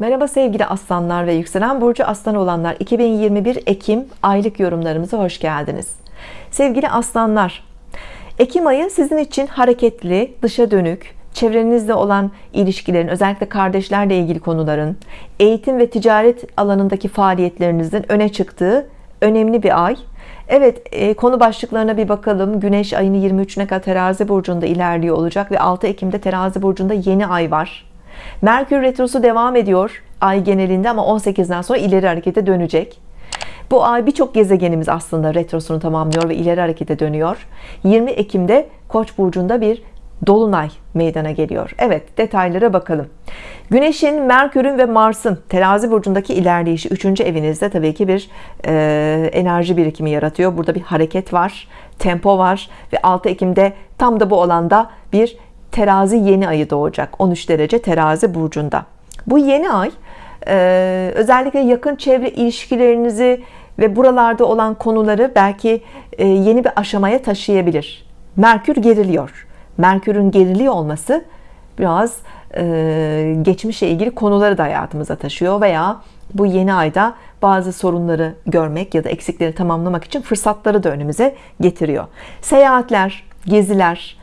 Merhaba sevgili aslanlar ve yükselen burcu aslan olanlar. 2021 Ekim aylık yorumlarımıza hoş geldiniz. Sevgili aslanlar Ekim ayı sizin için hareketli dışa dönük çevrenizde olan ilişkilerin özellikle kardeşlerle ilgili konuların eğitim ve ticaret alanındaki faaliyetlerinizin öne çıktığı önemli bir ay. Evet e, konu başlıklarına bir bakalım. Güneş ayını 23'üne kadar terazi burcunda ilerliyor olacak ve 6 Ekim'de terazi burcunda yeni ay var Merkür Retrosu devam ediyor ay genelinde ama 18'den sonra ileri harekete dönecek. Bu ay birçok gezegenimiz aslında retrosunu tamamlıyor ve ileri harekete dönüyor. 20 Ekim'de Koç burcunda bir Dolunay meydana geliyor. Evet detaylara bakalım. Güneşin Merkür'ün ve Mars'ın terazi burcundaki ilerleyişi 3. evinizde tabii ki bir e, enerji birikimi yaratıyor. Burada bir hareket var tempo var ve 6 Ekim'de tam da bu alanda bir terazi yeni ayı doğacak 13 derece terazi burcunda. Bu yeni ay e, özellikle yakın çevre ilişkilerinizi ve buralarda olan konuları belki e, yeni bir aşamaya taşıyabilir. Merkür geriliyor. Merkür'ün geriliyor olması biraz e, geçmişle ilgili konuları da hayatımıza taşıyor veya bu yeni ayda bazı sorunları görmek ya da eksikleri tamamlamak için fırsatları da önümüze getiriyor. Seyahatler geziler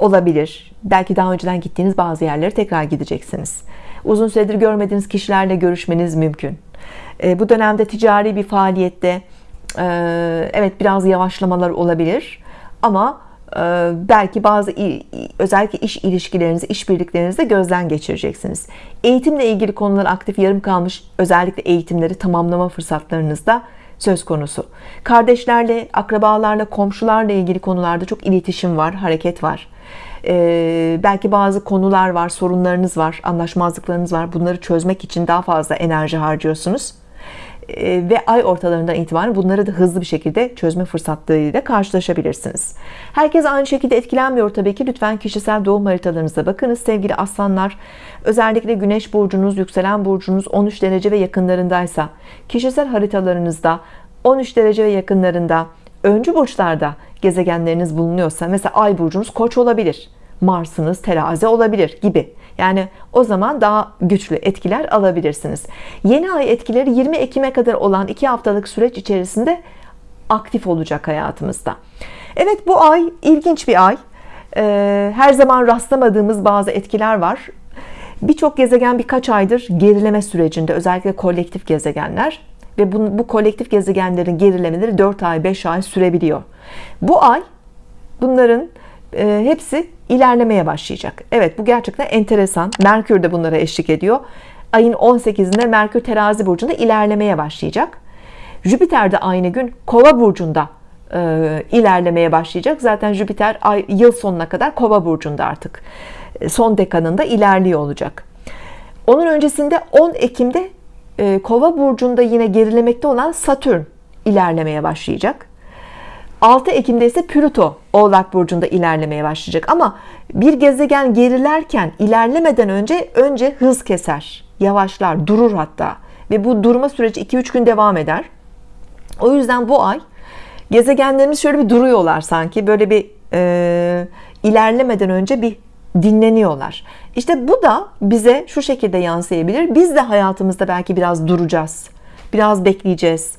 olabilir. Belki daha önceden gittiğiniz bazı yerlere tekrar gideceksiniz. Uzun süredir görmediğiniz kişilerle görüşmeniz mümkün. E, bu dönemde ticari bir faaliyette e, evet biraz yavaşlamalar olabilir. Ama e, belki bazı özellikle iş ilişkilerinizi işbirliklerinizde gözden geçireceksiniz. Eğitimle ilgili konular aktif yarım kalmış özellikle eğitimleri tamamlama fırsatlarınızda söz konusu. Kardeşlerle akrabalarla komşularla ilgili konularda çok iletişim var hareket var. Ee, belki bazı konular var sorunlarınız var anlaşmazlıklarınız var. Bunları çözmek için daha fazla enerji harcıyorsunuz ve ay ortalarından itibaren bunları da hızlı bir şekilde çözme fırsatlarıyla karşılaşabilirsiniz. Herkes aynı şekilde etkilenmiyor tabii ki. Lütfen kişisel doğum haritalarınıza bakınız sevgili aslanlar. Özellikle güneş burcunuz yükselen burcunuz 13 derece ve yakınlarındaysa kişisel haritalarınızda 13 derece ve yakınlarında öncü burçlarda gezegenleriniz bulunuyorsa mesela ay burcunuz koç olabilir Mars'ınız terazi olabilir gibi. Yani o zaman daha güçlü etkiler alabilirsiniz. Yeni ay etkileri 20 Ekim'e kadar olan 2 haftalık süreç içerisinde aktif olacak hayatımızda. Evet bu ay ilginç bir ay. Ee, her zaman rastlamadığımız bazı etkiler var. Birçok gezegen birkaç aydır gerileme sürecinde özellikle kolektif gezegenler. Ve bu, bu kolektif gezegenlerin gerilemeleri 4 ay 5 ay sürebiliyor. Bu ay bunların e, hepsi ilerlemeye başlayacak. Evet bu gerçekten enteresan. Merkür de bunlara eşlik ediyor. Ayın 18'inde Merkür terazi burcunda ilerlemeye başlayacak. Jüpiter de aynı gün kova burcunda e, ilerlemeye başlayacak. Zaten Jüpiter ay, yıl sonuna kadar kova burcunda artık. E, son dekanında ilerliyor olacak. Onun öncesinde 10 Ekim'de e, kova burcunda yine gerilemekte olan Satürn ilerlemeye başlayacak 6 Ekim'de ise Plüto Oğlak Burcu'nda ilerlemeye başlayacak. Ama bir gezegen gerilerken ilerlemeden önce önce hız keser yavaşlar durur hatta. Ve bu durma süreci 2-3 gün devam eder. O yüzden bu ay gezegenlerimiz şöyle bir duruyorlar sanki. Böyle bir e, ilerlemeden önce bir dinleniyorlar. İşte bu da bize şu şekilde yansıyabilir. Biz de hayatımızda belki biraz duracağız biraz bekleyeceğiz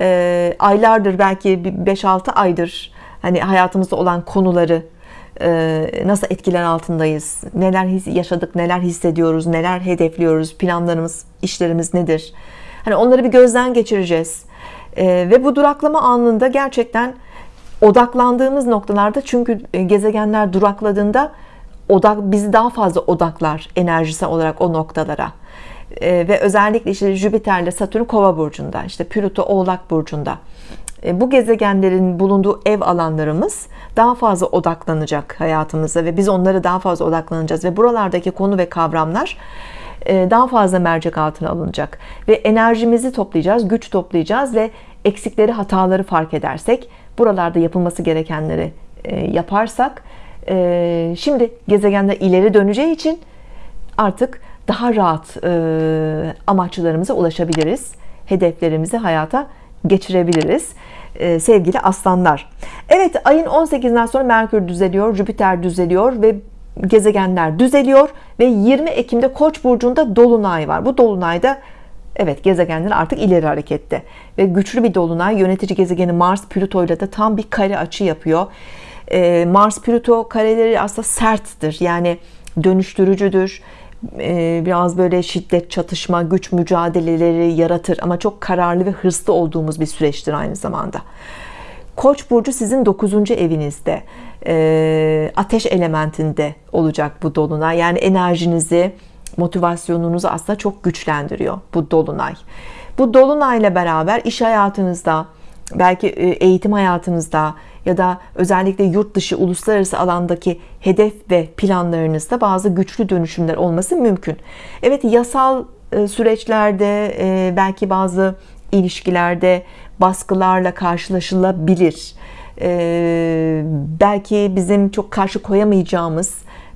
e, aylardır belki 5-6 aydır hani hayatımızda olan konuları e, nasıl etkiler altındayız? Neler yaşadık neler hissediyoruz neler hedefliyoruz? Planlarımız işlerimiz nedir? Hani onları bir gözden geçireceğiz. E, ve bu duraklama anında gerçekten odaklandığımız noktalarda çünkü gezegenler durakladığında odak bizi daha fazla odaklar enerjisel olarak o noktalara e, ve özellikle işte Jüpiter ile Satürn Kova burcunda işte Plüto Oğlak burcunda. E, bu gezegenlerin bulunduğu ev alanlarımız daha fazla odaklanacak hayatımıza ve biz onları daha fazla odaklanacağız ve buralardaki konu ve kavramlar e, daha fazla mercek altına alınacak. Ve enerjimizi toplayacağız güç toplayacağız ve eksikleri hataları fark edersek buralarda yapılması gerekenleri yaparsak şimdi gezegenler ileri döneceği için artık daha rahat e, amaçlarımıza ulaşabiliriz hedeflerimizi hayata geçirebiliriz e, sevgili aslanlar Evet ayın 18'inden sonra Merkür düzeliyor Jüpiter düzeliyor ve gezegenler düzeliyor ve 20 Ekim'de Koç burcunda dolunay var. Bu dolunayda evet gezegenler artık ileri harekette ve güçlü bir dolunay yönetici gezegeni Mars Plüto ile de tam bir kare açı yapıyor. Ee, Mars Plüto kareleri aslında serttir. Yani dönüştürücüdür. Ee, biraz böyle şiddet, çatışma, güç mücadeleleri yaratır ama çok kararlı ve hırslı olduğumuz bir süreçtir aynı zamanda. Koç burcu sizin 9. evinizde e, ateş elementinde olacak bu dolunay yani enerjinizi motivasyonunuzu aslında çok güçlendiriyor bu dolunay bu dolunayla beraber iş hayatınızda belki e, eğitim hayatınızda ya da özellikle yurt dışı uluslararası alandaki hedef ve planlarınızda bazı güçlü dönüşümler olması mümkün. Evet yasal e, süreçlerde belki bazı ilişkilerde baskılarla karşılaşılabilir. Belki bizim çok karşı koyamayacağımız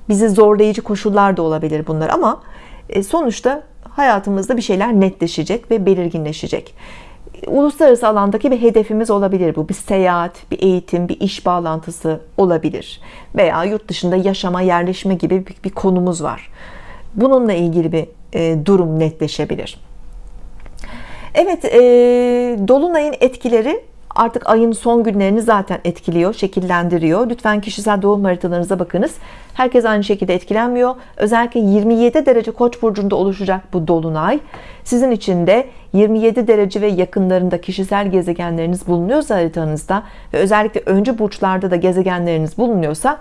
bizi zorlayıcı koşullar da olabilir bunlar ama e, sonuçta hayatımızda bir şeyler netleşecek ve belirginleşecek uluslararası alandaki bir hedefimiz olabilir bu. Bir seyahat bir eğitim bir iş bağlantısı olabilir. Veya yurt dışında yaşama yerleşme gibi bir, bir konumuz var. Bununla ilgili bir e, durum netleşebilir. Evet e, Dolunay'ın etkileri artık ayın son günlerini zaten etkiliyor şekillendiriyor. Lütfen kişisel doğum haritalarınıza bakınız. Herkes aynı şekilde etkilenmiyor. Özellikle 27 derece koç burcunda oluşacak bu dolunay. Sizin için de 27 derece ve yakınlarında kişisel gezegenleriniz bulunuyorsa haritanızda ve özellikle öncü burçlarda da gezegenleriniz bulunuyorsa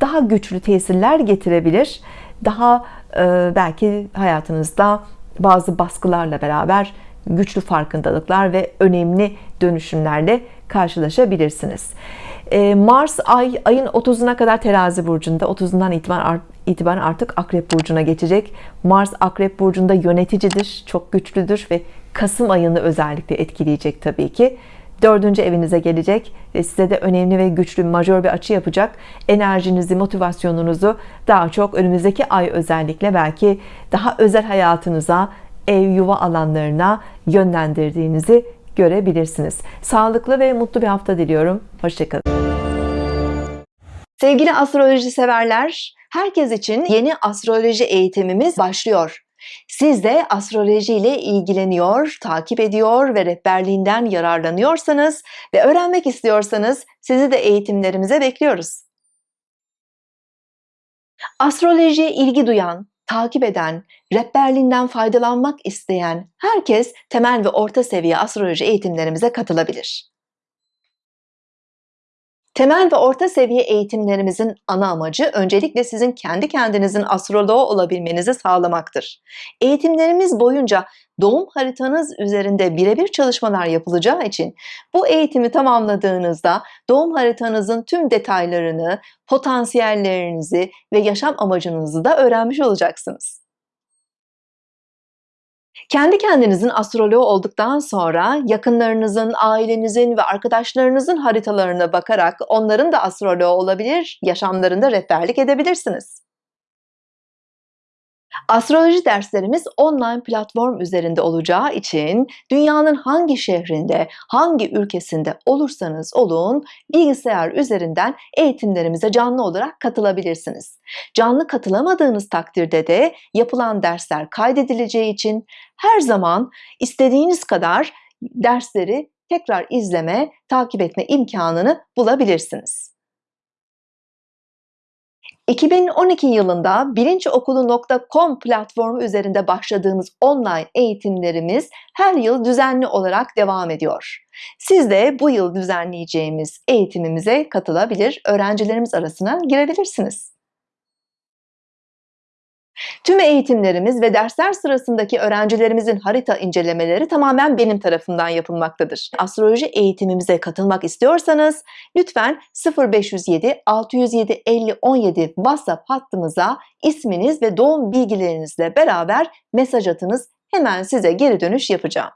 daha güçlü tesirler getirebilir. Daha e, belki hayatınızda bazı baskılarla beraber güçlü farkındalıklar ve önemli dönüşümlerle karşılaşabilirsiniz. Ee, Mars ay ayın 30'una kadar terazi burcunda. 30'undan itibaren, itibaren artık akrep burcuna geçecek. Mars akrep burcunda yöneticidir çok güçlüdür ve Kasım ayını özellikle etkileyecek tabii ki. Dördüncü evinize gelecek ve size de önemli ve güçlü majör bir açı yapacak enerjinizi motivasyonunuzu daha çok önümüzdeki ay özellikle belki daha özel hayatınıza ev yuva alanlarına yönlendirdiğinizi görebilirsiniz. Sağlıklı ve mutlu bir hafta diliyorum. Hoşçakalın. Sevgili astroloji severler, herkes için yeni astroloji eğitimimiz başlıyor. Siz de astroloji ile ilgileniyor, takip ediyor ve rehberliğinden yararlanıyorsanız ve öğrenmek istiyorsanız sizi de eğitimlerimize bekliyoruz. Astrolojiye ilgi duyan, takip eden, rehberliğinden faydalanmak isteyen herkes temel ve orta seviye astroloji eğitimlerimize katılabilir. Temel ve orta seviye eğitimlerimizin ana amacı öncelikle sizin kendi kendinizin astroloğu olabilmenizi sağlamaktır. Eğitimlerimiz boyunca doğum haritanız üzerinde birebir çalışmalar yapılacağı için bu eğitimi tamamladığınızda doğum haritanızın tüm detaylarını, potansiyellerinizi ve yaşam amacınızı da öğrenmiş olacaksınız. Kendi kendinizin astroloğu olduktan sonra yakınlarınızın, ailenizin ve arkadaşlarınızın haritalarına bakarak onların da astroloğu olabilir, yaşamlarında rehberlik edebilirsiniz. Astroloji derslerimiz online platform üzerinde olacağı için dünyanın hangi şehrinde, hangi ülkesinde olursanız olun bilgisayar üzerinden eğitimlerimize canlı olarak katılabilirsiniz. Canlı katılamadığınız takdirde de yapılan dersler kaydedileceği için her zaman istediğiniz kadar dersleri tekrar izleme, takip etme imkanını bulabilirsiniz. 2012 yılında bilinçokulu.com platformu üzerinde başladığımız online eğitimlerimiz her yıl düzenli olarak devam ediyor. Siz de bu yıl düzenleyeceğimiz eğitimimize katılabilir, öğrencilerimiz arasına girebilirsiniz. Tüm eğitimlerimiz ve dersler sırasındaki öğrencilerimizin harita incelemeleri tamamen benim tarafından yapılmaktadır. Astroloji eğitimimize katılmak istiyorsanız lütfen 0507 607 50 17 WhatsApp hattımıza isminiz ve doğum bilgilerinizle beraber mesaj atınız. Hemen size geri dönüş yapacağım.